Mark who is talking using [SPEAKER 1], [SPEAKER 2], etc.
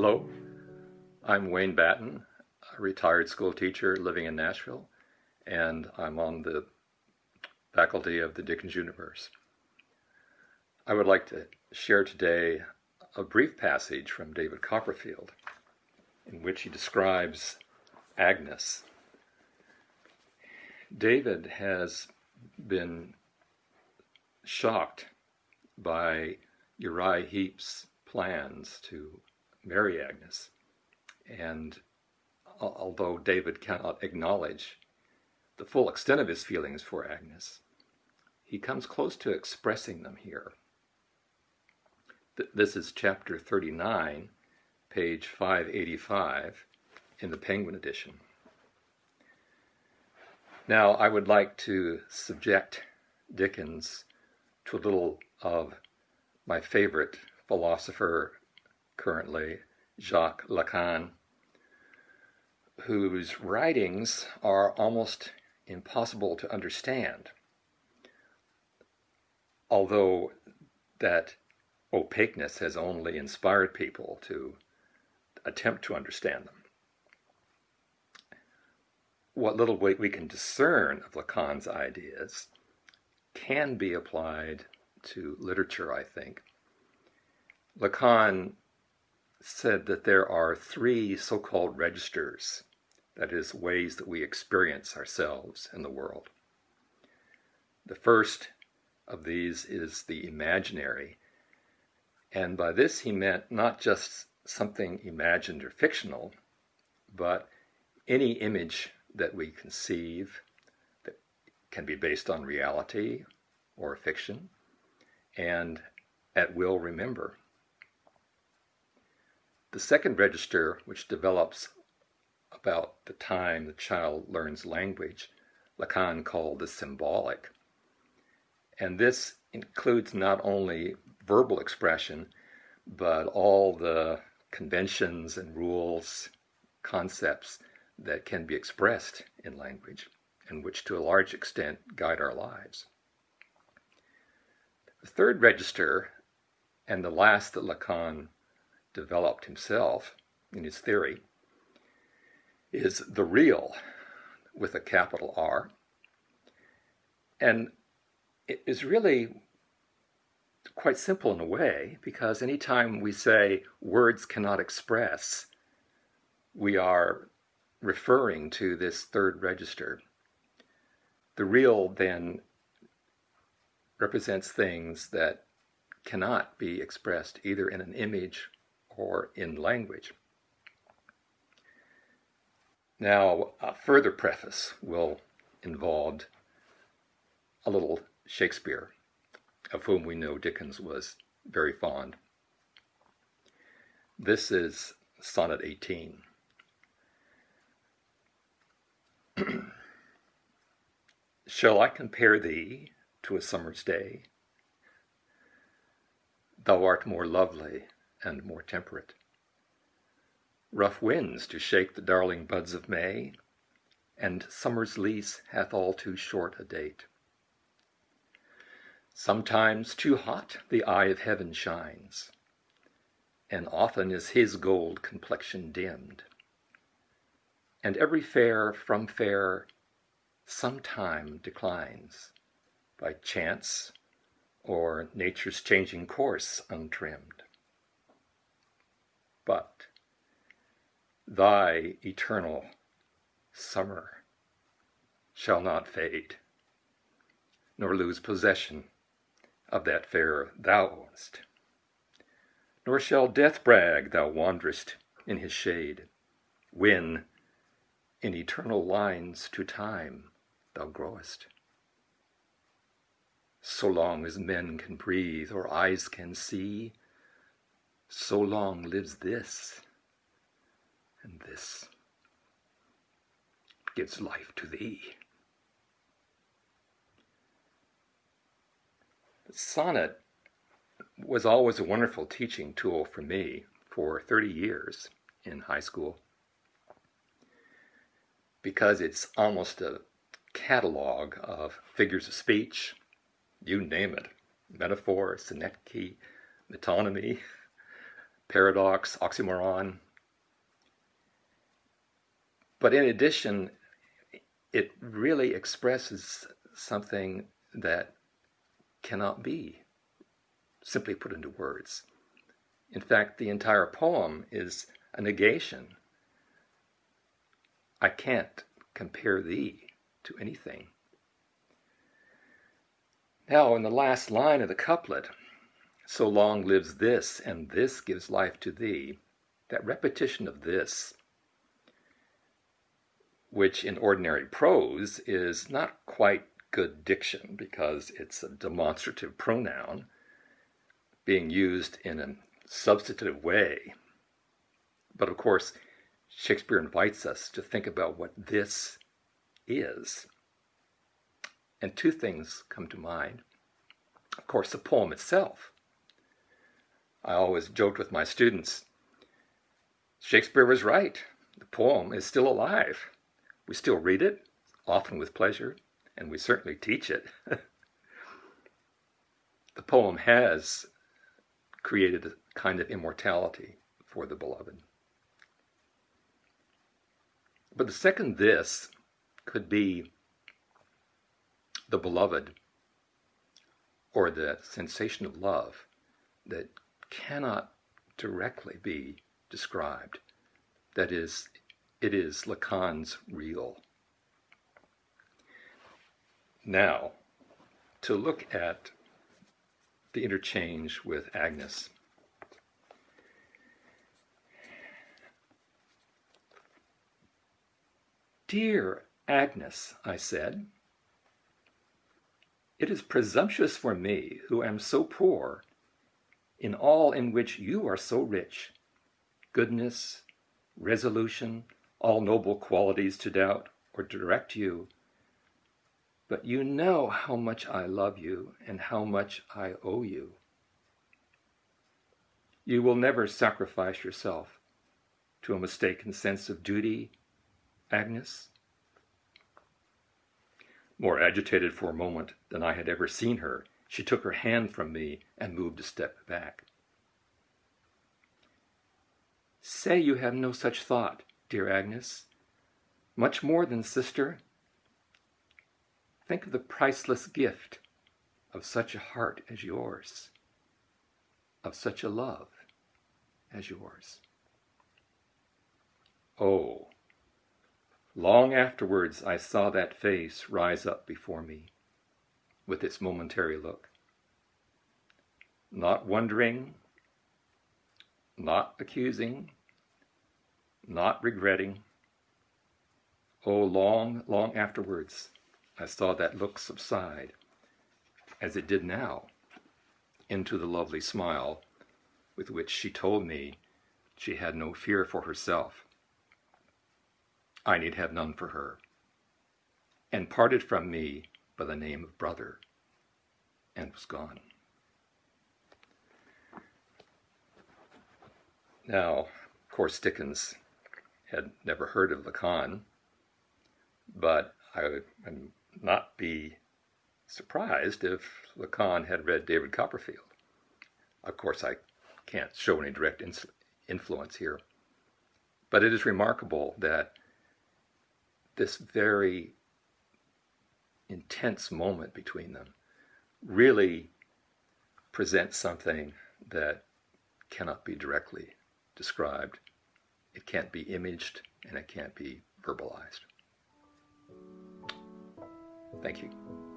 [SPEAKER 1] Hello, I'm Wayne Batten, a retired school teacher living in Nashville, and I'm on the faculty of the Dickens Universe. I would like to share today a brief passage from David Copperfield in which he describes Agnes. David has been shocked by Uriah Heep's plans to marry Agnes. And although David cannot acknowledge the full extent of his feelings for Agnes, he comes close to expressing them here. This is chapter 39, page 585 in the Penguin edition. Now, I would like to subject Dickens to a little of my favorite philosopher currently, Jacques Lacan, whose writings are almost impossible to understand, although that opaqueness has only inspired people to attempt to understand them. What little weight we can discern of Lacan's ideas can be applied to literature, I think. Lacan said that there are three so-called registers, that is, ways that we experience ourselves in the world. The first of these is the imaginary, and by this he meant not just something imagined or fictional, but any image that we conceive that can be based on reality or fiction, and at will remember. The second register, which develops about the time the child learns language, Lacan called the symbolic. And this includes not only verbal expression, but all the conventions and rules, concepts that can be expressed in language and which to a large extent guide our lives. The third register, and the last that Lacan developed himself in his theory is the real with a capital R. And it is really quite simple in a way because anytime we say words cannot express, we are referring to this third register. The real then represents things that cannot be expressed either in an image or in language. Now, a further preface will involve a little Shakespeare, of whom we know Dickens was very fond. This is Sonnet 18. Shall I compare thee to a summer's day? Thou art more lovely and more temperate. Rough winds to shake the darling buds of May, and summer's lease hath all too short a date. Sometimes too hot the eye of heaven shines, and often is his gold complexion dimmed. And every fair from fair sometime declines, by chance or nature's changing course untrimmed but thy eternal summer shall not fade, nor lose possession of that fair thou own'st. Nor shall death brag thou wanderest in his shade, when in eternal lines to time thou growest. So long as men can breathe or eyes can see, so long lives this, and this gives life to thee. The sonnet was always a wonderful teaching tool for me for 30 years in high school because it's almost a catalog of figures of speech, you name it, metaphor, synecdoche, metonymy, paradox, oxymoron. But in addition, it really expresses something that cannot be simply put into words. In fact, the entire poem is a negation. I can't compare thee to anything. Now, in the last line of the couplet, so long lives this, and this gives life to thee, that repetition of this, which in ordinary prose is not quite good diction because it's a demonstrative pronoun being used in a substantive way. But of course, Shakespeare invites us to think about what this is. And two things come to mind. Of course, the poem itself. I always joked with my students Shakespeare was right. The poem is still alive. We still read it, often with pleasure, and we certainly teach it. the poem has created a kind of immortality for the beloved. But the second this could be the beloved or the sensation of love that cannot directly be described. That is, it is Lacan's real. Now, to look at the interchange with Agnes. Dear Agnes, I said, it is presumptuous for me, who am so poor, in all in which you are so rich, goodness, resolution, all noble qualities to doubt or direct you. But you know how much I love you and how much I owe you. You will never sacrifice yourself to a mistaken sense of duty, Agnes? More agitated for a moment than I had ever seen her, she took her hand from me and moved a step back. Say you have no such thought, dear Agnes. Much more than sister. Think of the priceless gift of such a heart as yours, of such a love as yours. Oh, Long afterwards I saw that face rise up before me with its momentary look. Not wondering, not accusing, not regretting. Oh, long, long afterwards I saw that look subside, as it did now, into the lovely smile with which she told me she had no fear for herself I need have none for her, and parted from me by the name of brother, and was gone. Now, of course, Dickens had never heard of Lacan, but I would not be surprised if Lacan had read David Copperfield. Of course, I can't show any direct influence here, but it is remarkable that this very intense moment between them really presents something that cannot be directly described. It can't be imaged and it can't be verbalized. Thank you.